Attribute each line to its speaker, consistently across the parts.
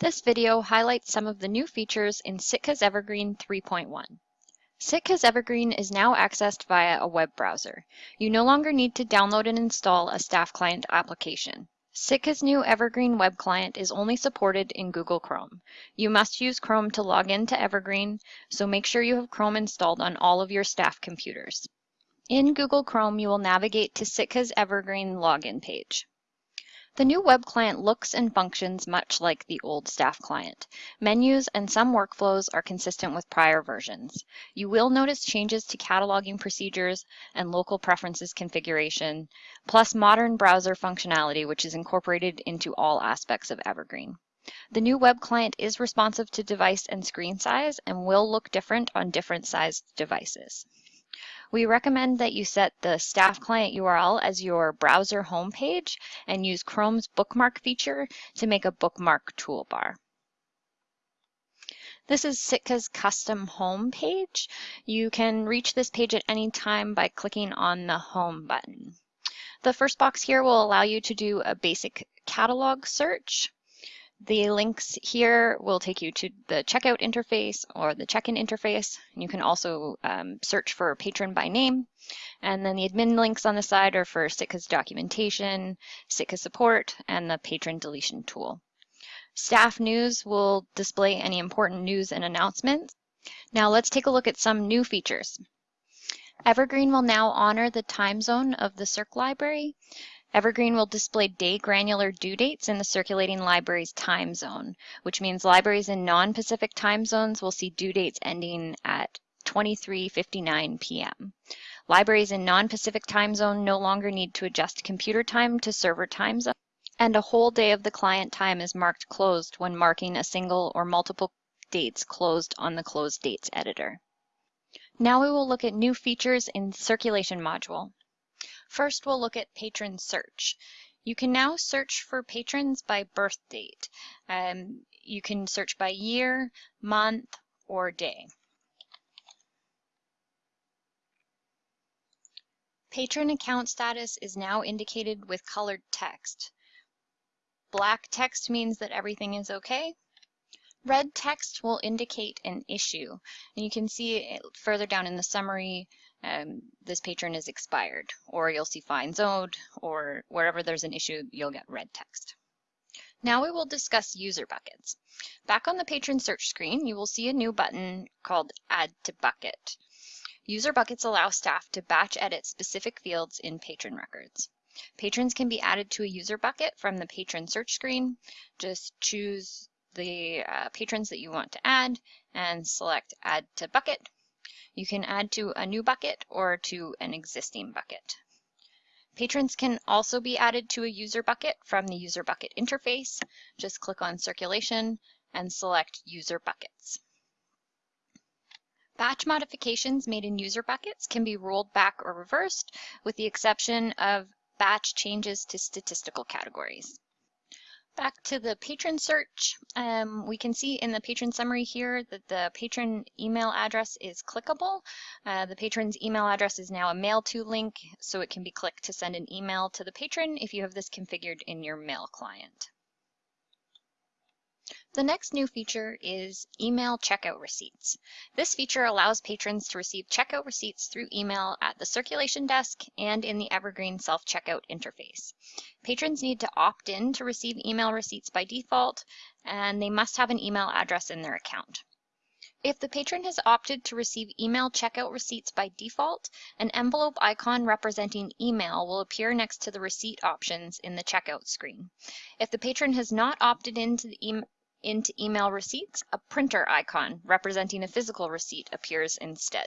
Speaker 1: This video highlights some of the new features in Sitka's Evergreen 3.1. Sitka's Evergreen is now accessed via a web browser. You no longer need to download and install a staff client application. Sitka's new Evergreen web client is only supported in Google Chrome. You must use Chrome to log in to Evergreen, so make sure you have Chrome installed on all of your staff computers. In Google Chrome, you will navigate to Sitka's Evergreen login page. The new web client looks and functions much like the old staff client. Menus and some workflows are consistent with prior versions. You will notice changes to cataloging procedures and local preferences configuration, plus modern browser functionality, which is incorporated into all aspects of Evergreen. The new web client is responsive to device and screen size and will look different on different sized devices. We recommend that you set the staff client URL as your browser homepage and use Chrome's bookmark feature to make a bookmark toolbar. This is Sitka's custom home page. You can reach this page at any time by clicking on the home button. The first box here will allow you to do a basic catalog search. The links here will take you to the checkout interface or the check-in interface. You can also um, search for patron by name. And then the admin links on the side are for Sitka's documentation, Sitka support, and the patron deletion tool. Staff news will display any important news and announcements. Now let's take a look at some new features. Evergreen will now honor the time zone of the Circ library. Evergreen will display day granular due dates in the circulating library's time zone, which means libraries in non-Pacific time zones will see due dates ending at 23.59 p.m. Libraries in non-Pacific time zone no longer need to adjust computer time to server time zone, and a whole day of the client time is marked closed when marking a single or multiple dates closed on the closed dates editor. Now we will look at new features in circulation module. First, we'll look at patron search. You can now search for patrons by birth date. Um, you can search by year, month, or day. Patron account status is now indicated with colored text. Black text means that everything is okay. Red text will indicate an issue. And you can see it further down in the summary um, this patron is expired, or you'll see fines owed, or wherever there's an issue, you'll get red text. Now we will discuss user buckets. Back on the patron search screen, you will see a new button called Add to Bucket. User buckets allow staff to batch edit specific fields in patron records. Patrons can be added to a user bucket from the patron search screen. Just choose the uh, patrons that you want to add and select Add to Bucket you can add to a new bucket or to an existing bucket. Patrons can also be added to a user bucket from the user bucket interface. Just click on circulation and select user buckets. Batch modifications made in user buckets can be rolled back or reversed with the exception of batch changes to statistical categories. Back to the patron search, um, we can see in the patron summary here that the patron email address is clickable. Uh, the patron's email address is now a mail to link, so it can be clicked to send an email to the patron if you have this configured in your mail client. The next new feature is email checkout receipts. This feature allows patrons to receive checkout receipts through email at the circulation desk and in the Evergreen self-checkout interface. Patrons need to opt in to receive email receipts by default, and they must have an email address in their account. If the patron has opted to receive email checkout receipts by default, an envelope icon representing email will appear next to the receipt options in the checkout screen. If the patron has not opted into the email into email receipts, a printer icon representing a physical receipt appears instead.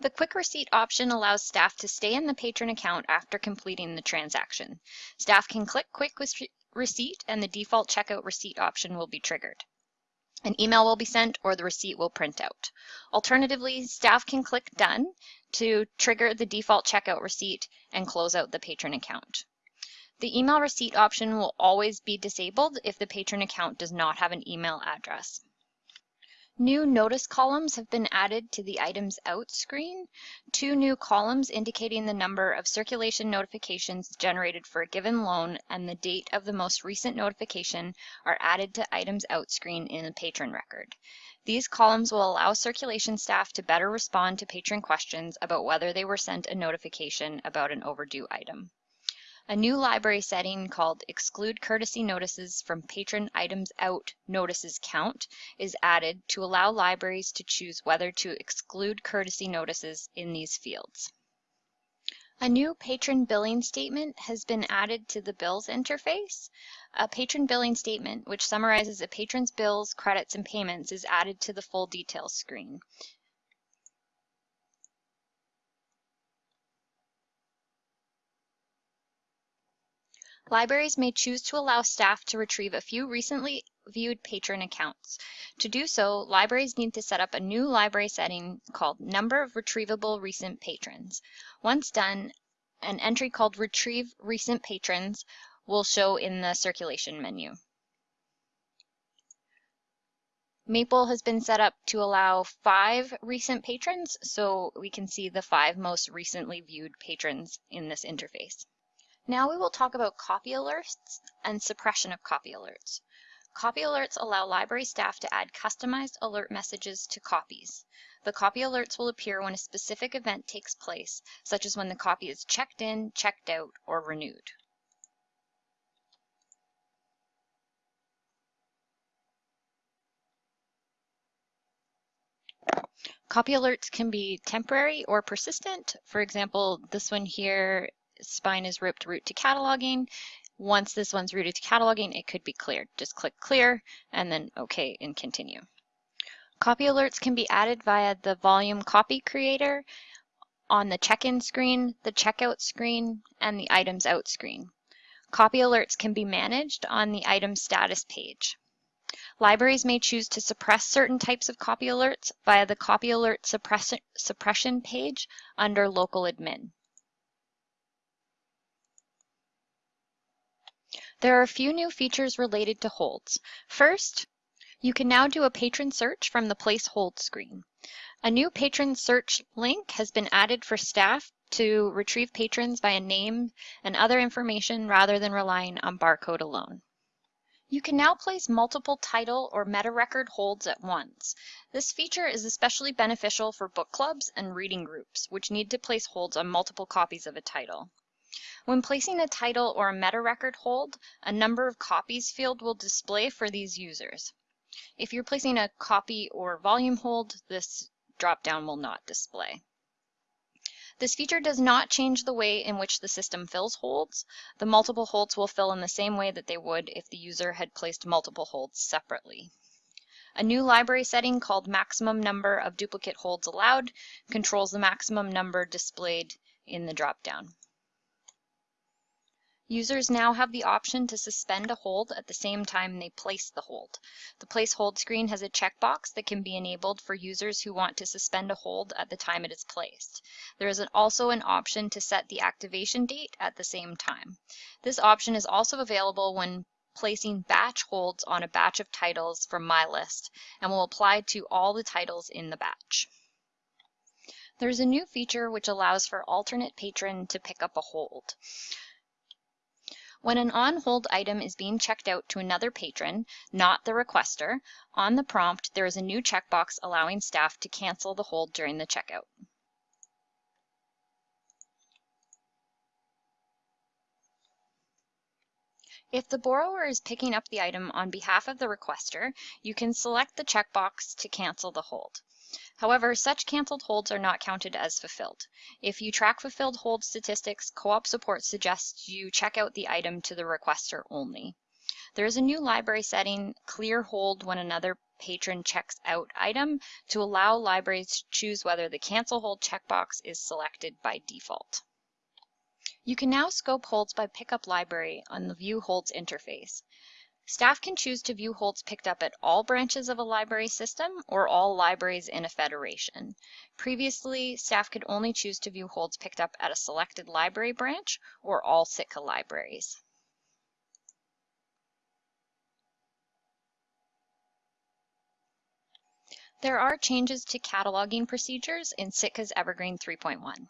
Speaker 1: The Quick Receipt option allows staff to stay in the patron account after completing the transaction. Staff can click Quick Receipt and the default checkout receipt option will be triggered. An email will be sent or the receipt will print out. Alternatively, staff can click Done to trigger the default checkout receipt and close out the patron account. The email receipt option will always be disabled if the patron account does not have an email address. New notice columns have been added to the Items Out screen. Two new columns indicating the number of circulation notifications generated for a given loan and the date of the most recent notification are added to Items Out screen in the patron record. These columns will allow circulation staff to better respond to patron questions about whether they were sent a notification about an overdue item. A new library setting called Exclude Courtesy Notices from Patron Items Out Notices Count is added to allow libraries to choose whether to exclude courtesy notices in these fields. A new patron billing statement has been added to the Bills interface. A patron billing statement, which summarizes a patron's bills, credits, and payments, is added to the full details screen. Libraries may choose to allow staff to retrieve a few recently viewed patron accounts. To do so, libraries need to set up a new library setting called Number of Retrievable Recent Patrons. Once done, an entry called Retrieve Recent Patrons will show in the circulation menu. Maple has been set up to allow five recent patrons, so we can see the five most recently viewed patrons in this interface. Now we will talk about copy alerts and suppression of copy alerts. Copy alerts allow library staff to add customized alert messages to copies. The copy alerts will appear when a specific event takes place, such as when the copy is checked in, checked out, or renewed. Copy alerts can be temporary or persistent. For example, this one here spine is ripped route to cataloging. Once this one's routed to cataloging, it could be cleared. Just click clear and then OK and continue. Copy alerts can be added via the volume copy creator on the check-in screen, the checkout screen, and the items out screen. Copy alerts can be managed on the item status page. Libraries may choose to suppress certain types of copy alerts via the copy alert suppression page under local admin. There are a few new features related to holds. First, you can now do a patron search from the Place Hold screen. A new patron search link has been added for staff to retrieve patrons by a name and other information rather than relying on barcode alone. You can now place multiple title or meta record holds at once. This feature is especially beneficial for book clubs and reading groups, which need to place holds on multiple copies of a title. When placing a title or a meta record hold, a number of copies field will display for these users. If you're placing a copy or volume hold, this dropdown will not display. This feature does not change the way in which the system fills holds. The multiple holds will fill in the same way that they would if the user had placed multiple holds separately. A new library setting called maximum number of duplicate holds allowed controls the maximum number displayed in the dropdown. Users now have the option to suspend a hold at the same time they place the hold. The Place Hold screen has a checkbox that can be enabled for users who want to suspend a hold at the time it is placed. There is also an option to set the activation date at the same time. This option is also available when placing batch holds on a batch of titles from my list and will apply to all the titles in the batch. There's a new feature which allows for alternate patron to pick up a hold. When an on-hold item is being checked out to another patron, not the requester, on the prompt there is a new checkbox allowing staff to cancel the hold during the checkout. If the borrower is picking up the item on behalf of the requester, you can select the checkbox to cancel the hold. However, such canceled holds are not counted as fulfilled. If you track fulfilled hold statistics, co-op support suggests you check out the item to the requester only. There is a new library setting, clear hold when another patron checks out item, to allow libraries to choose whether the cancel hold checkbox is selected by default. You can now scope holds by pickup library on the View Holds interface. Staff can choose to view holds picked up at all branches of a library system or all libraries in a federation. Previously, staff could only choose to view holds picked up at a selected library branch or all Sitka libraries. There are changes to cataloging procedures in Sitka's Evergreen 3.1.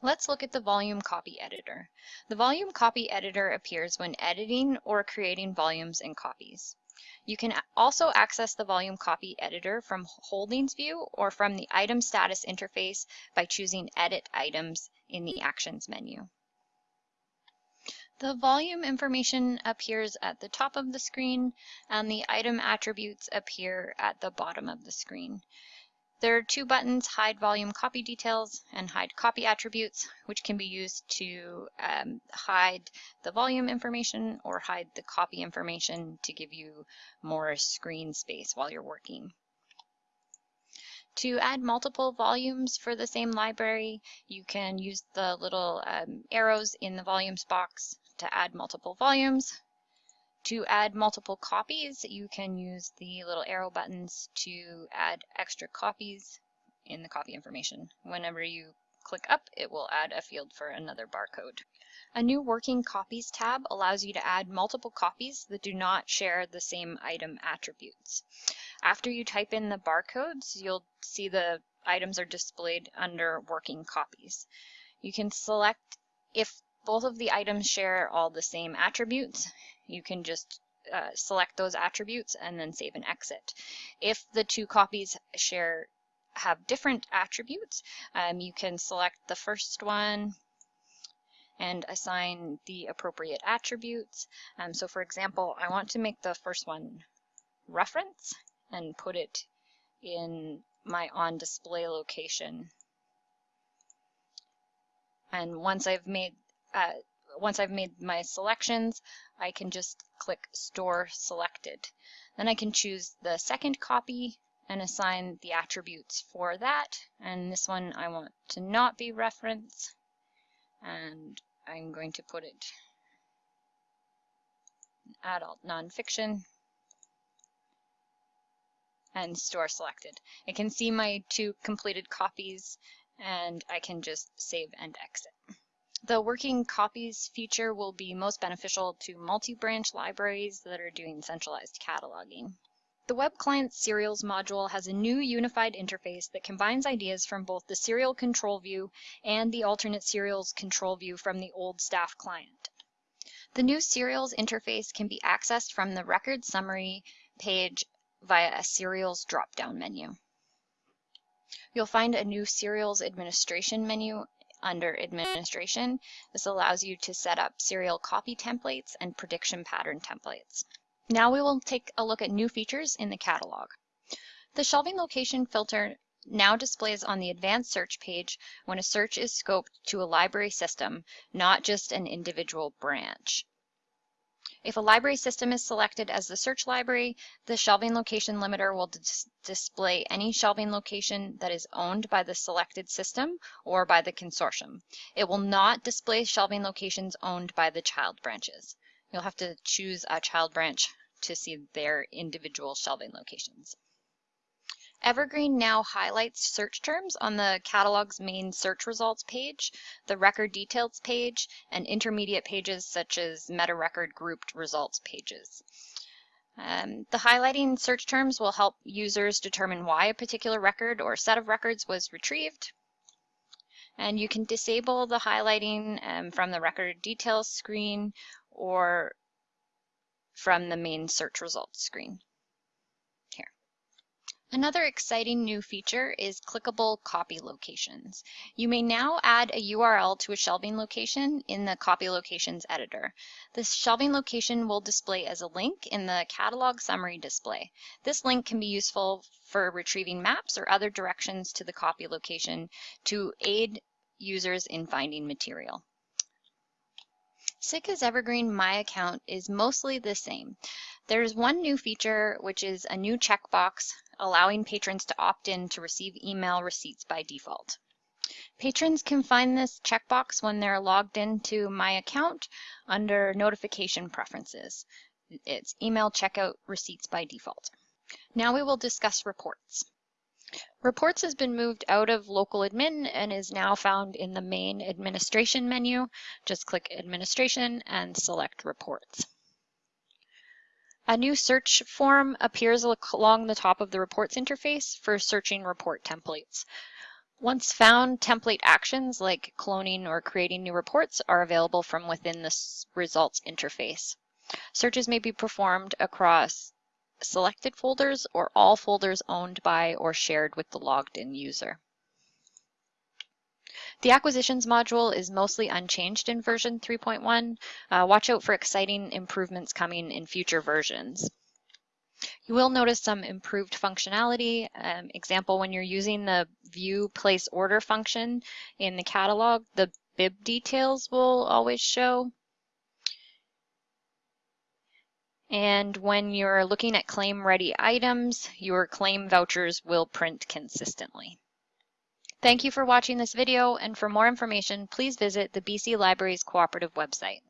Speaker 1: Let's look at the volume copy editor. The volume copy editor appears when editing or creating volumes and copies. You can also access the volume copy editor from Holdings View or from the Item Status interface by choosing Edit Items in the Actions menu. The volume information appears at the top of the screen and the item attributes appear at the bottom of the screen. There are two buttons, Hide Volume Copy Details and Hide Copy Attributes, which can be used to um, hide the volume information or hide the copy information to give you more screen space while you're working. To add multiple volumes for the same library, you can use the little um, arrows in the volumes box to add multiple volumes. To add multiple copies, you can use the little arrow buttons to add extra copies in the copy information. Whenever you click up, it will add a field for another barcode. A new Working Copies tab allows you to add multiple copies that do not share the same item attributes. After you type in the barcodes, you'll see the items are displayed under Working Copies. You can select if both of the items share all the same attributes, you can just uh, select those attributes and then save and exit. If the two copies share have different attributes, um, you can select the first one and assign the appropriate attributes. Um, so for example, I want to make the first one reference and put it in my on display location. And once I've made uh, once I've made my selections, I can just click Store Selected. Then I can choose the second copy and assign the attributes for that. And this one I want to not be reference. And I'm going to put it adult nonfiction and store selected. I can see my two completed copies and I can just save and exit. The working copies feature will be most beneficial to multi-branch libraries that are doing centralized cataloging. The Web Client Serials module has a new unified interface that combines ideas from both the serial control view and the alternate serials control view from the old staff client. The new serials interface can be accessed from the record summary page via a serials drop-down menu. You'll find a new serials administration menu under administration. This allows you to set up serial copy templates and prediction pattern templates. Now we will take a look at new features in the catalog. The shelving location filter now displays on the advanced search page when a search is scoped to a library system, not just an individual branch. If a library system is selected as the search library, the shelving location limiter will dis display any shelving location that is owned by the selected system or by the consortium. It will not display shelving locations owned by the child branches. You'll have to choose a child branch to see their individual shelving locations. Evergreen now highlights search terms on the catalog's main search results page, the record details page, and intermediate pages such as meta record grouped results pages. Um, the highlighting search terms will help users determine why a particular record or set of records was retrieved. And you can disable the highlighting um, from the record details screen or from the main search results screen. Another exciting new feature is clickable copy locations. You may now add a URL to a shelving location in the copy locations editor. This shelving location will display as a link in the catalog summary display. This link can be useful for retrieving maps or other directions to the copy location to aid users in finding material. Sitka's Evergreen My Account is mostly the same. There's one new feature, which is a new checkbox allowing patrons to opt in to receive email receipts by default. Patrons can find this checkbox when they're logged into My Account under Notification Preferences. It's email checkout receipts by default. Now we will discuss reports. Reports has been moved out of local admin and is now found in the main administration menu. Just click administration and select reports. A new search form appears along the top of the reports interface for searching report templates. Once found, template actions like cloning or creating new reports are available from within the results interface. Searches may be performed across selected folders or all folders owned by or shared with the logged in user. The acquisitions module is mostly unchanged in version 3.1. Uh, watch out for exciting improvements coming in future versions. You will notice some improved functionality. Um, example, when you're using the view place order function in the catalog, the bib details will always show. And when you're looking at claim ready items, your claim vouchers will print consistently. Thank you for watching this video, and for more information, please visit the BC Libraries Cooperative website.